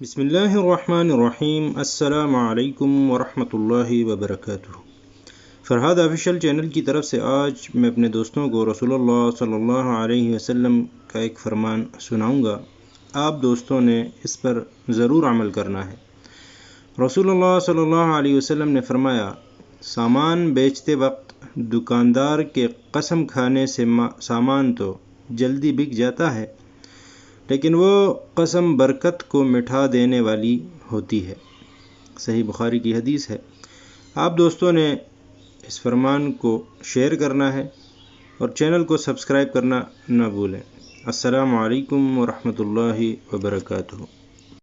بسم اللہ الرحمن الرحیم۔ السلام علیکم ورحمۃ اللہ وبرکاتہ۔ فرحاد آفیشیل چینل کی طرف سے آج میں اپنے دوستوں کو رسول اللہ صلی اللہ علیہ وسلم کا ایک فرمان سناؤں گا۔ آپ دوستوں نے اس پر ضرور عمل کرنا ہے۔ رسول اللہ صلی اللہ علیہ وسلم نے فرمایا، سامان بیچتے وقت دکاندار کے قسم کھانے سے سامان تو جلدی بک جاتا ہے۔ لیکن وہ قسم برکت کو مٹھا دینے والی ہوتی ہے۔ صحیح بخاری کی حدیث ہے۔ آپ دوستوں نے اس فرمان کو شیئر کرنا ہے اور چینل کو سبسکرائب کرنا نہ بھولیں۔ السلام علیکم ورحمۃ اللہ وبرکاتہ۔